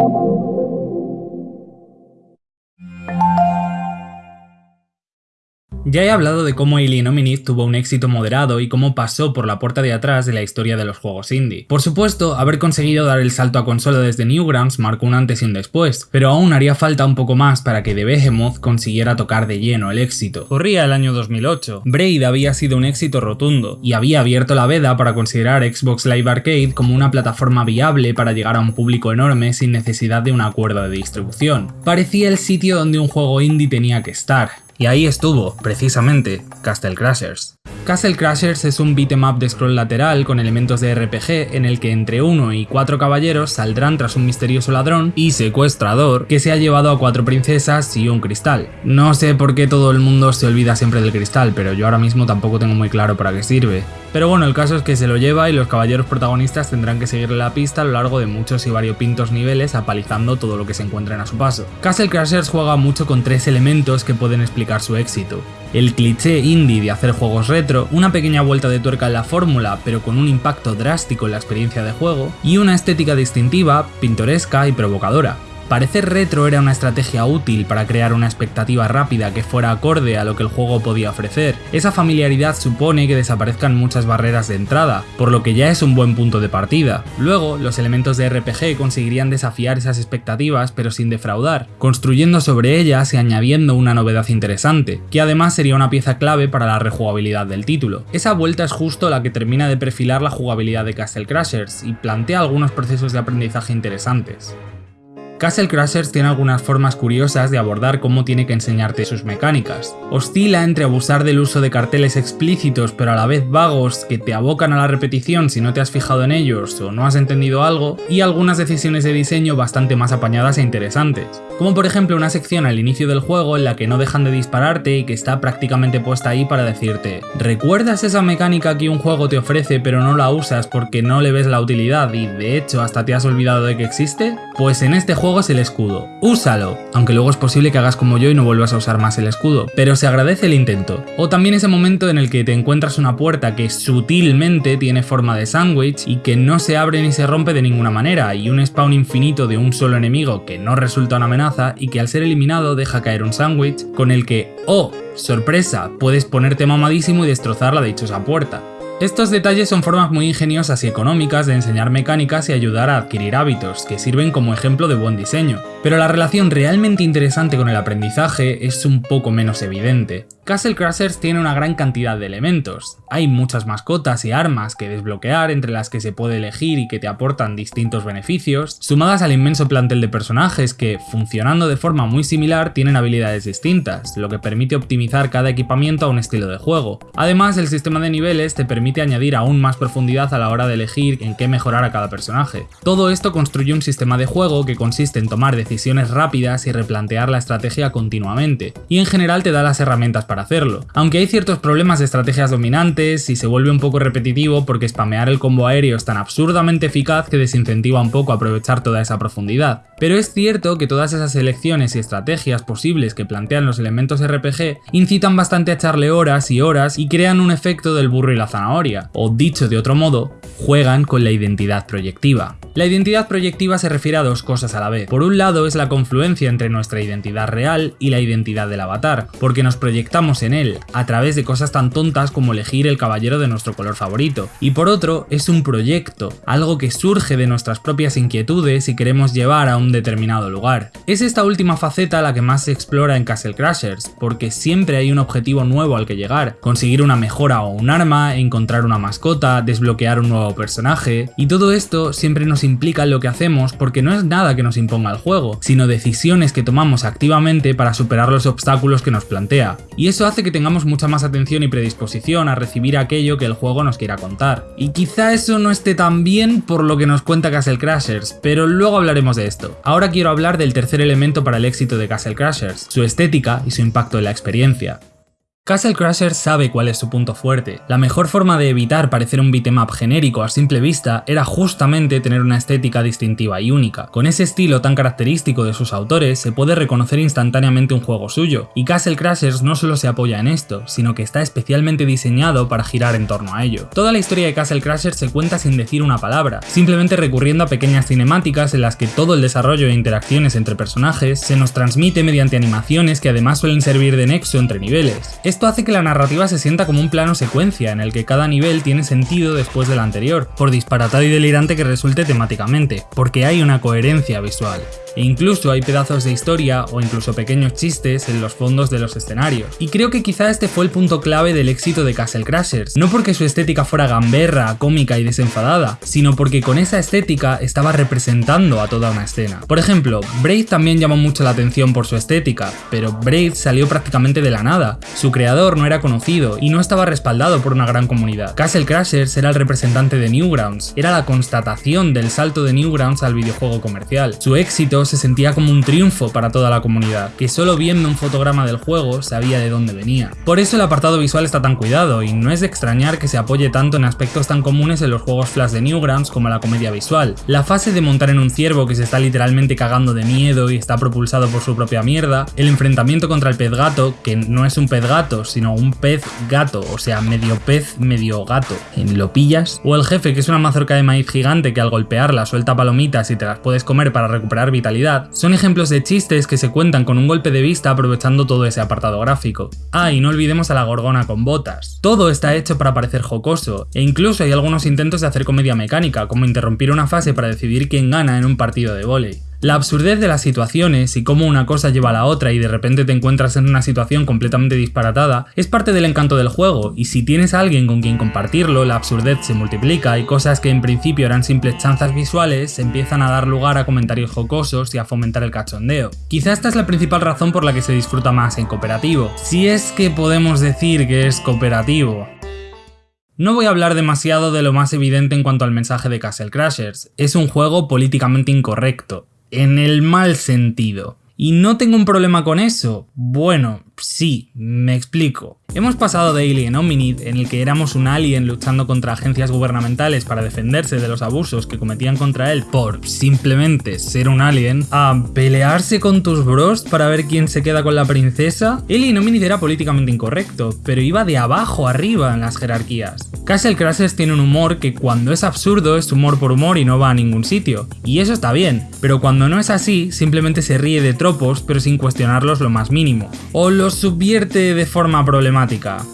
Müzik Ya he hablado de cómo Alien Omnith tuvo un éxito moderado y cómo pasó por la puerta de atrás de la historia de los juegos indie. Por supuesto, haber conseguido dar el salto a consola desde Newgrounds marcó un antes y un después, pero aún haría falta un poco más para que The Behemoth consiguiera tocar de lleno el éxito. Corría el año 2008, Braid había sido un éxito rotundo, y había abierto la veda para considerar Xbox Live Arcade como una plataforma viable para llegar a un público enorme sin necesidad de un acuerdo de distribución. Parecía el sitio donde un juego indie tenía que estar, y ahí estuvo, precisamente, Castle Crashers. Castle Crashers es un beat'em up de scroll lateral con elementos de RPG en el que entre uno y cuatro caballeros saldrán tras un misterioso ladrón y secuestrador que se ha llevado a cuatro princesas y un cristal. No sé por qué todo el mundo se olvida siempre del cristal, pero yo ahora mismo tampoco tengo muy claro para qué sirve. Pero bueno, el caso es que se lo lleva y los caballeros protagonistas tendrán que seguirle la pista a lo largo de muchos y variopintos niveles apalizando todo lo que se encuentren a su paso. Castle Crashers juega mucho con tres elementos que pueden explicar su éxito. El cliché indie de hacer juegos retro, una pequeña vuelta de tuerca en la fórmula pero con un impacto drástico en la experiencia de juego, y una estética distintiva, pintoresca y provocadora. Parecer retro era una estrategia útil para crear una expectativa rápida que fuera acorde a lo que el juego podía ofrecer. Esa familiaridad supone que desaparezcan muchas barreras de entrada, por lo que ya es un buen punto de partida. Luego, los elementos de RPG conseguirían desafiar esas expectativas pero sin defraudar, construyendo sobre ellas y añadiendo una novedad interesante, que además sería una pieza clave para la rejugabilidad del título. Esa vuelta es justo la que termina de perfilar la jugabilidad de Castle Crashers y plantea algunos procesos de aprendizaje interesantes. Castle Crashers tiene algunas formas curiosas de abordar cómo tiene que enseñarte sus mecánicas. Oscila entre abusar del uso de carteles explícitos pero a la vez vagos que te abocan a la repetición si no te has fijado en ellos o no has entendido algo, y algunas decisiones de diseño bastante más apañadas e interesantes. Como por ejemplo una sección al inicio del juego en la que no dejan de dispararte y que está prácticamente puesta ahí para decirte ¿Recuerdas esa mecánica que un juego te ofrece pero no la usas porque no le ves la utilidad y de hecho hasta te has olvidado de que existe? Pues en este juego es el escudo. Úsalo, aunque luego es posible que hagas como yo y no vuelvas a usar más el escudo, pero se agradece el intento. O también ese momento en el que te encuentras una puerta que sutilmente tiene forma de sándwich y que no se abre ni se rompe de ninguna manera, y un spawn infinito de un solo enemigo que no resulta una amenaza y que al ser eliminado deja caer un sándwich con el que, oh, sorpresa, puedes ponerte mamadísimo y destrozar la dichosa puerta. Estos detalles son formas muy ingeniosas y económicas de enseñar mecánicas y ayudar a adquirir hábitos, que sirven como ejemplo de buen diseño. Pero la relación realmente interesante con el aprendizaje es un poco menos evidente. Castle Crashers tiene una gran cantidad de elementos. Hay muchas mascotas y armas que desbloquear entre las que se puede elegir y que te aportan distintos beneficios, sumadas al inmenso plantel de personajes que, funcionando de forma muy similar, tienen habilidades distintas, lo que permite optimizar cada equipamiento a un estilo de juego. Además, el sistema de niveles te permite añadir aún más profundidad a la hora de elegir en qué mejorar a cada personaje. Todo esto construye un sistema de juego que consiste en tomar decisiones rápidas y replantear la estrategia continuamente, y en general te da las herramientas para hacerlo. Aunque hay ciertos problemas de estrategias dominantes y se vuelve un poco repetitivo porque spamear el combo aéreo es tan absurdamente eficaz que desincentiva un poco aprovechar toda esa profundidad. Pero es cierto que todas esas elecciones y estrategias posibles que plantean los elementos RPG incitan bastante a echarle horas y horas y crean un efecto del burro y la zanahoria, o dicho de otro modo, juegan con la identidad proyectiva. La identidad proyectiva se refiere a dos cosas a la vez. Por un lado es la confluencia entre nuestra identidad real y la identidad del avatar, porque nos proyectamos en él, a través de cosas tan tontas como elegir el caballero de nuestro color favorito. Y por otro, es un proyecto, algo que surge de nuestras propias inquietudes y queremos llevar a un determinado lugar. Es esta última faceta la que más se explora en Castle Crashers, porque siempre hay un objetivo nuevo al que llegar, conseguir una mejora o un arma, encontrar una mascota, desbloquear un nuevo personaje, y todo esto siempre nos implica lo que hacemos porque no es nada que nos imponga el juego, sino decisiones que tomamos activamente para superar los obstáculos que nos plantea. Eso hace que tengamos mucha más atención y predisposición a recibir aquello que el juego nos quiera contar. Y quizá eso no esté tan bien por lo que nos cuenta Castle Crashers, pero luego hablaremos de esto. Ahora quiero hablar del tercer elemento para el éxito de Castle Crashers, su estética y su impacto en la experiencia. Castle Crashers sabe cuál es su punto fuerte. La mejor forma de evitar parecer un beatmap genérico a simple vista era justamente tener una estética distintiva y única. Con ese estilo tan característico de sus autores se puede reconocer instantáneamente un juego suyo, y Castle Crashers no solo se apoya en esto, sino que está especialmente diseñado para girar en torno a ello. Toda la historia de Castle Crashers se cuenta sin decir una palabra, simplemente recurriendo a pequeñas cinemáticas en las que todo el desarrollo e interacciones entre personajes se nos transmite mediante animaciones que además suelen servir de nexo entre niveles. Esto hace que la narrativa se sienta como un plano secuencia en el que cada nivel tiene sentido después del anterior, por disparatado y delirante que resulte temáticamente, porque hay una coherencia visual e incluso hay pedazos de historia o incluso pequeños chistes en los fondos de los escenarios. Y creo que quizá este fue el punto clave del éxito de Castle Crashers, no porque su estética fuera gamberra, cómica y desenfadada, sino porque con esa estética estaba representando a toda una escena. Por ejemplo, Braid también llamó mucho la atención por su estética, pero Braid salió prácticamente de la nada, creador no era conocido y no estaba respaldado por una gran comunidad. Castle Crashers era el representante de Newgrounds, era la constatación del salto de Newgrounds al videojuego comercial. Su éxito se sentía como un triunfo para toda la comunidad, que solo viendo un fotograma del juego sabía de dónde venía. Por eso el apartado visual está tan cuidado, y no es de extrañar que se apoye tanto en aspectos tan comunes en los juegos Flash de Newgrounds como la comedia visual. La fase de montar en un ciervo que se está literalmente cagando de miedo y está propulsado por su propia mierda, el enfrentamiento contra el pez gato, que no es un pez gato, sino un pez gato, o sea, medio pez, medio gato, en lo pillas, o el jefe que es una mazorca de maíz gigante que al golpearla suelta palomitas y te las puedes comer para recuperar vitalidad son ejemplos de chistes que se cuentan con un golpe de vista aprovechando todo ese apartado gráfico. Ah, y no olvidemos a la gorgona con botas. Todo está hecho para parecer jocoso, e incluso hay algunos intentos de hacer comedia mecánica, como interrumpir una fase para decidir quién gana en un partido de vóley. La absurdez de las situaciones y cómo una cosa lleva a la otra y de repente te encuentras en una situación completamente disparatada es parte del encanto del juego y si tienes a alguien con quien compartirlo, la absurdez se multiplica y cosas que en principio eran simples chanzas visuales empiezan a dar lugar a comentarios jocosos y a fomentar el cachondeo. Quizá esta es la principal razón por la que se disfruta más en cooperativo, si es que podemos decir que es cooperativo. No voy a hablar demasiado de lo más evidente en cuanto al mensaje de Castle Crashers, es un juego políticamente incorrecto, en el mal sentido. Y no tengo un problema con eso. Bueno, sí, me explico. Hemos pasado de Alien Hominid, en el que éramos un alien luchando contra agencias gubernamentales para defenderse de los abusos que cometían contra él por simplemente ser un alien, a pelearse con tus bros para ver quién se queda con la princesa. Alien Hominid era políticamente incorrecto, pero iba de abajo arriba en las jerarquías. Castle Crashers tiene un humor que cuando es absurdo es humor por humor y no va a ningún sitio, y eso está bien, pero cuando no es así, simplemente se ríe de tropos pero sin cuestionarlos lo más mínimo, o los subvierte de forma problemática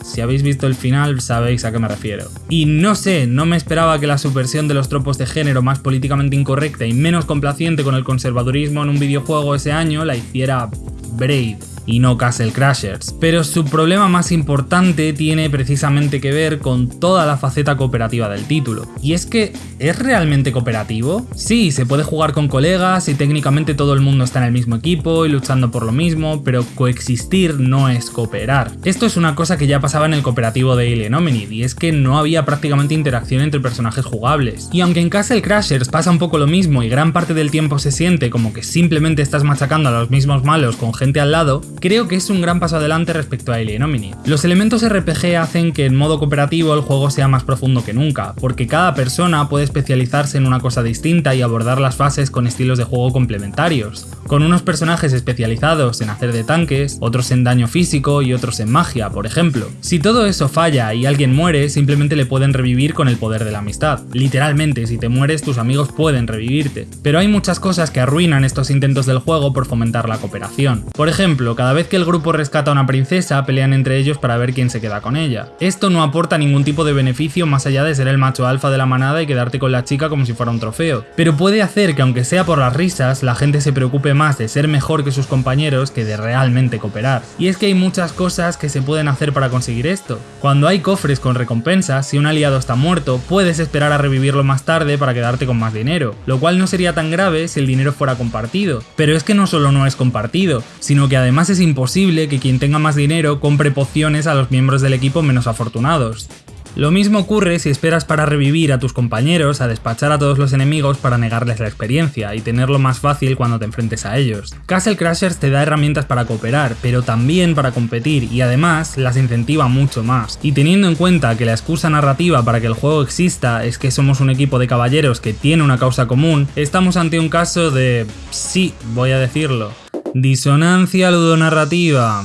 si habéis visto el final sabéis a qué me refiero. Y no sé, no me esperaba que la subversión de los tropos de género más políticamente incorrecta y menos complaciente con el conservadurismo en un videojuego ese año la hiciera Braid y no Castle Crashers. Pero su problema más importante tiene precisamente que ver con toda la faceta cooperativa del título. Y es que, ¿es realmente cooperativo? Sí, se puede jugar con colegas y técnicamente todo el mundo está en el mismo equipo y luchando por lo mismo, pero coexistir no es cooperar. Esto es una cosa que ya pasaba en el cooperativo de Alien Hominid, y es que no había prácticamente interacción entre personajes jugables. Y aunque en Castle Crashers pasa un poco lo mismo y gran parte del tiempo se siente como que simplemente estás machacando a los mismos malos con gente al lado, creo que es un gran paso adelante respecto a Alien Omni. Los elementos RPG hacen que en modo cooperativo el juego sea más profundo que nunca, porque cada persona puede especializarse en una cosa distinta y abordar las fases con estilos de juego complementarios, con unos personajes especializados en hacer de tanques, otros en daño físico y otros en magia, por ejemplo. Si todo eso falla y alguien muere, simplemente le pueden revivir con el poder de la amistad. Literalmente, si te mueres, tus amigos pueden revivirte. Pero hay muchas cosas que arruinan estos intentos del juego por fomentar la cooperación. Por ejemplo, cada vez que el grupo rescata a una princesa, pelean entre ellos para ver quién se queda con ella. Esto no aporta ningún tipo de beneficio más allá de ser el macho alfa de la manada y quedarte con la chica como si fuera un trofeo, pero puede hacer que aunque sea por las risas, la gente se preocupe más de ser mejor que sus compañeros que de realmente cooperar. Y es que hay muchas cosas que se pueden hacer para conseguir esto. Cuando hay cofres con recompensas, si un aliado está muerto, puedes esperar a revivirlo más tarde para quedarte con más dinero, lo cual no sería tan grave si el dinero fuera compartido. Pero es que no solo no es compartido, sino que además es imposible que quien tenga más dinero compre pociones a los miembros del equipo menos afortunados. Lo mismo ocurre si esperas para revivir a tus compañeros, a despachar a todos los enemigos para negarles la experiencia y tenerlo más fácil cuando te enfrentes a ellos. Castle Crashers te da herramientas para cooperar, pero también para competir y además las incentiva mucho más. Y teniendo en cuenta que la excusa narrativa para que el juego exista es que somos un equipo de caballeros que tiene una causa común, estamos ante un caso de... sí, voy a decirlo. Disonancia ludonarrativa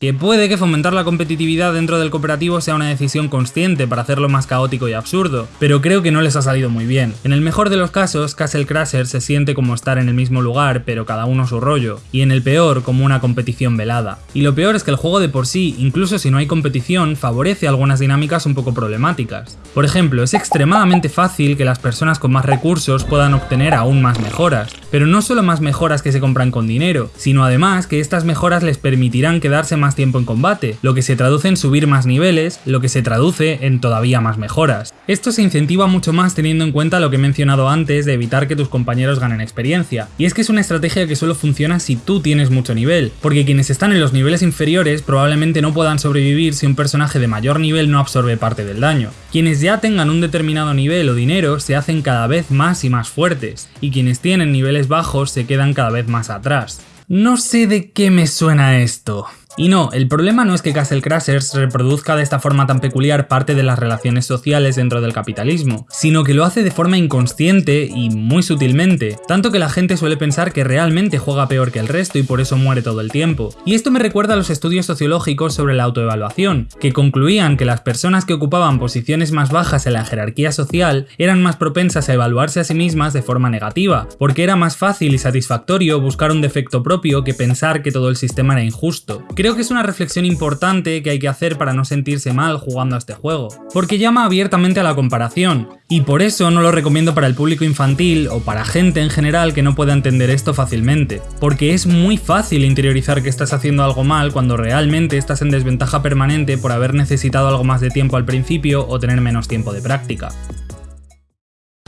que puede que fomentar la competitividad dentro del cooperativo sea una decisión consciente para hacerlo más caótico y absurdo, pero creo que no les ha salido muy bien. En el mejor de los casos, Castle Crasher se siente como estar en el mismo lugar, pero cada uno su rollo, y en el peor como una competición velada. Y lo peor es que el juego de por sí, incluso si no hay competición, favorece algunas dinámicas un poco problemáticas. Por ejemplo, es extremadamente fácil que las personas con más recursos puedan obtener aún más mejoras, pero no solo más mejoras que se compran con dinero, sino además que estas mejoras les permitirán quedarse más tiempo en combate, lo que se traduce en subir más niveles, lo que se traduce en todavía más mejoras. Esto se incentiva mucho más teniendo en cuenta lo que he mencionado antes de evitar que tus compañeros ganen experiencia, y es que es una estrategia que solo funciona si tú tienes mucho nivel, porque quienes están en los niveles inferiores probablemente no puedan sobrevivir si un personaje de mayor nivel no absorbe parte del daño. Quienes ya tengan un determinado nivel o dinero se hacen cada vez más y más fuertes, y quienes tienen niveles bajos se quedan cada vez más atrás. No sé de qué me suena esto. Y no, el problema no es que Castle Crashers reproduzca de esta forma tan peculiar parte de las relaciones sociales dentro del capitalismo, sino que lo hace de forma inconsciente y muy sutilmente, tanto que la gente suele pensar que realmente juega peor que el resto y por eso muere todo el tiempo. Y esto me recuerda a los estudios sociológicos sobre la autoevaluación, que concluían que las personas que ocupaban posiciones más bajas en la jerarquía social eran más propensas a evaluarse a sí mismas de forma negativa, porque era más fácil y satisfactorio buscar un defecto propio que pensar que todo el sistema era injusto. Creo que es una reflexión importante que hay que hacer para no sentirse mal jugando a este juego, porque llama abiertamente a la comparación, y por eso no lo recomiendo para el público infantil o para gente en general que no pueda entender esto fácilmente, porque es muy fácil interiorizar que estás haciendo algo mal cuando realmente estás en desventaja permanente por haber necesitado algo más de tiempo al principio o tener menos tiempo de práctica.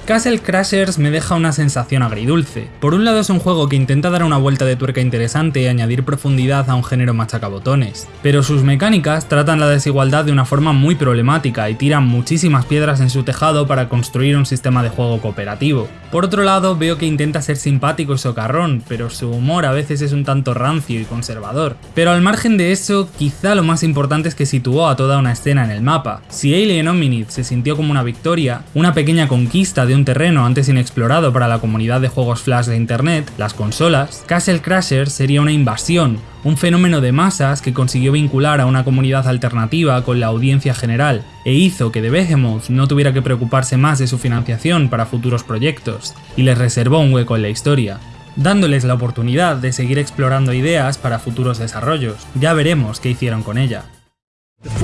Castle Crashers me deja una sensación agridulce. Por un lado es un juego que intenta dar una vuelta de tuerca interesante y añadir profundidad a un género machacabotones, pero sus mecánicas tratan la desigualdad de una forma muy problemática y tiran muchísimas piedras en su tejado para construir un sistema de juego cooperativo. Por otro lado veo que intenta ser simpático y socarrón, pero su humor a veces es un tanto rancio y conservador. Pero al margen de eso, quizá lo más importante es que situó a toda una escena en el mapa. Si Alien Omnid se sintió como una victoria, una pequeña conquista de un terreno antes inexplorado para la comunidad de juegos flash de internet, las consolas, Castle Crashers sería una invasión, un fenómeno de masas que consiguió vincular a una comunidad alternativa con la audiencia general, e hizo que The Behemoth no tuviera que preocuparse más de su financiación para futuros proyectos, y les reservó un hueco en la historia dándoles la oportunidad de seguir explorando ideas para futuros desarrollos. Ya veremos qué hicieron con ella.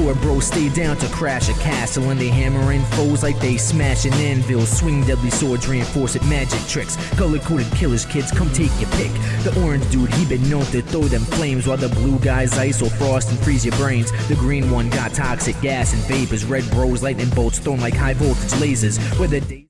Four bros stay down to crash a castle and they hammering foes like they smashing anvils. Swing deadly swords, reinforce it, magic tricks. Color coded killers, kids, come take your pick. The orange dude, he been known to throw them flames while the blue guys ice or frost and freeze your brains. The green one got toxic gas and vapors. Red bros, lightning bolts thrown like high voltage lasers. Where the